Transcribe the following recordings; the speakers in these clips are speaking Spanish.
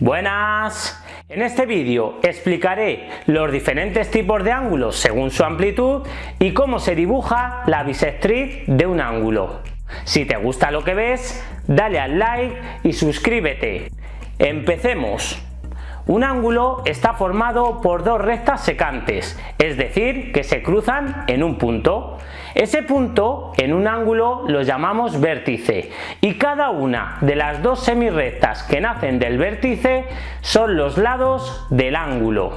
Buenas, en este vídeo explicaré los diferentes tipos de ángulos según su amplitud y cómo se dibuja la bisectriz de un ángulo. Si te gusta lo que ves, dale al like y suscríbete. Empecemos. Un ángulo está formado por dos rectas secantes, es decir, que se cruzan en un punto. Ese punto en un ángulo lo llamamos vértice y cada una de las dos semirrectas que nacen del vértice son los lados del ángulo.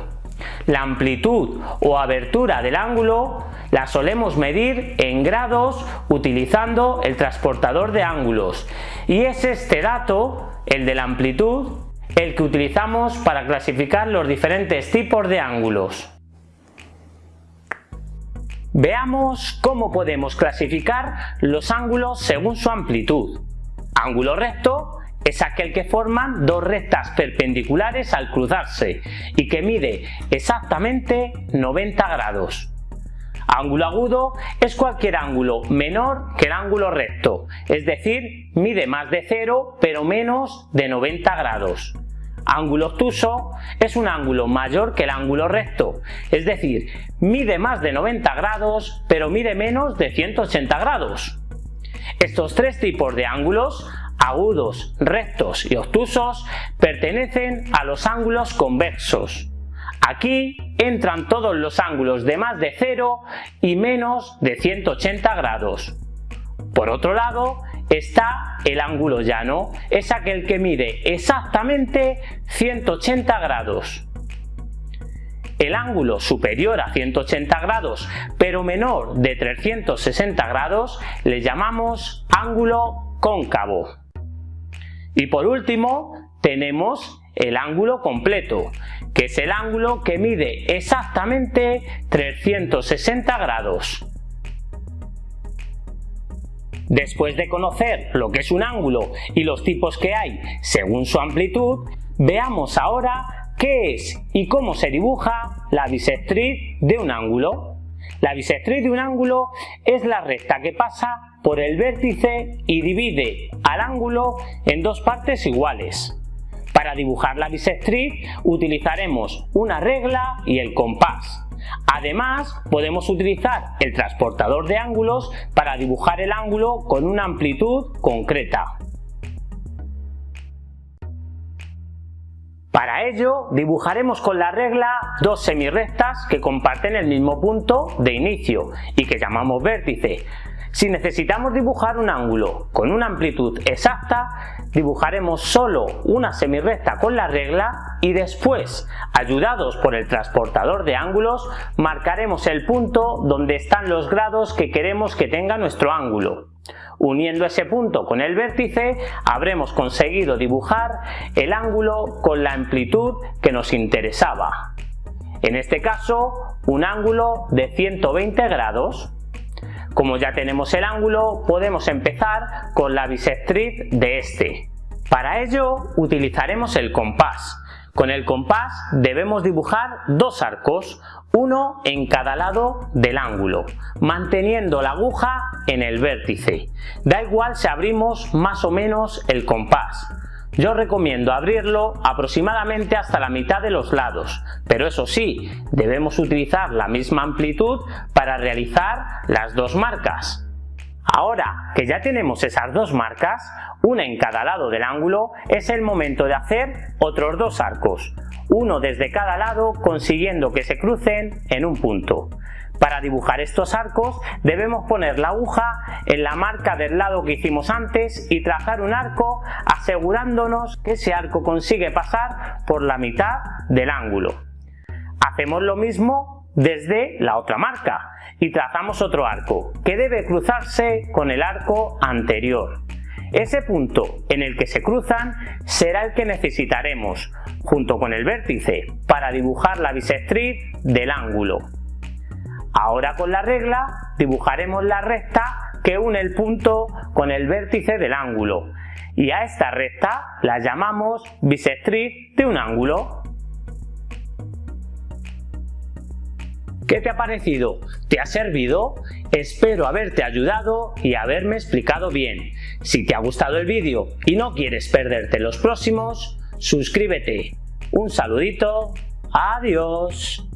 La amplitud o abertura del ángulo la solemos medir en grados utilizando el transportador de ángulos y es este dato, el de la amplitud, el que utilizamos para clasificar los diferentes tipos de ángulos. Veamos cómo podemos clasificar los ángulos según su amplitud. Ángulo recto es aquel que forman dos rectas perpendiculares al cruzarse y que mide exactamente 90 grados. Ángulo agudo es cualquier ángulo menor que el ángulo recto, es decir, mide más de 0 pero menos de 90 grados. Ángulo obtuso es un ángulo mayor que el ángulo recto, es decir, mide más de 90 grados pero mide menos de 180 grados. Estos tres tipos de ángulos, agudos, rectos y obtusos, pertenecen a los ángulos convexos. Aquí entran todos los ángulos de más de 0 y menos de 180 grados. Por otro lado, está el ángulo llano, es aquel que mide exactamente 180 grados. El ángulo superior a 180 grados pero menor de 360 grados le llamamos ángulo cóncavo. Y por último tenemos el ángulo completo, que es el ángulo que mide exactamente 360 grados. Después de conocer lo que es un ángulo y los tipos que hay según su amplitud, veamos ahora qué es y cómo se dibuja la bisectriz de un ángulo. La bisectriz de un ángulo es la recta que pasa por el vértice y divide al ángulo en dos partes iguales. Para dibujar la bisectriz utilizaremos una regla y el compás. Además, podemos utilizar el transportador de ángulos para dibujar el ángulo con una amplitud concreta. Para ello, dibujaremos con la regla dos semirrectas que comparten el mismo punto de inicio y que llamamos vértice. Si necesitamos dibujar un ángulo con una amplitud exacta, dibujaremos solo una semirrecta con la regla y después, ayudados por el transportador de ángulos, marcaremos el punto donde están los grados que queremos que tenga nuestro ángulo. Uniendo ese punto con el vértice, habremos conseguido dibujar el ángulo con la amplitud que nos interesaba. En este caso, un ángulo de 120 grados. Como ya tenemos el ángulo, podemos empezar con la bisectriz de este. Para ello utilizaremos el compás. Con el compás debemos dibujar dos arcos, uno en cada lado del ángulo, manteniendo la aguja en el vértice. Da igual si abrimos más o menos el compás. Yo recomiendo abrirlo aproximadamente hasta la mitad de los lados, pero eso sí, debemos utilizar la misma amplitud para realizar las dos marcas. Ahora que ya tenemos esas dos marcas, una en cada lado del ángulo, es el momento de hacer otros dos arcos, uno desde cada lado consiguiendo que se crucen en un punto. Para dibujar estos arcos debemos poner la aguja en la marca del lado que hicimos antes y trazar un arco asegurándonos que ese arco consigue pasar por la mitad del ángulo. Hacemos lo mismo desde la otra marca y trazamos otro arco que debe cruzarse con el arco anterior. Ese punto en el que se cruzan será el que necesitaremos junto con el vértice para dibujar la bisectriz del ángulo. Ahora con la regla dibujaremos la recta que une el punto con el vértice del ángulo y a esta recta la llamamos bisectriz de un ángulo. ¿Qué te ha parecido? ¿Te ha servido? Espero haberte ayudado y haberme explicado bien. Si te ha gustado el vídeo y no quieres perderte los próximos, suscríbete. Un saludito, adiós.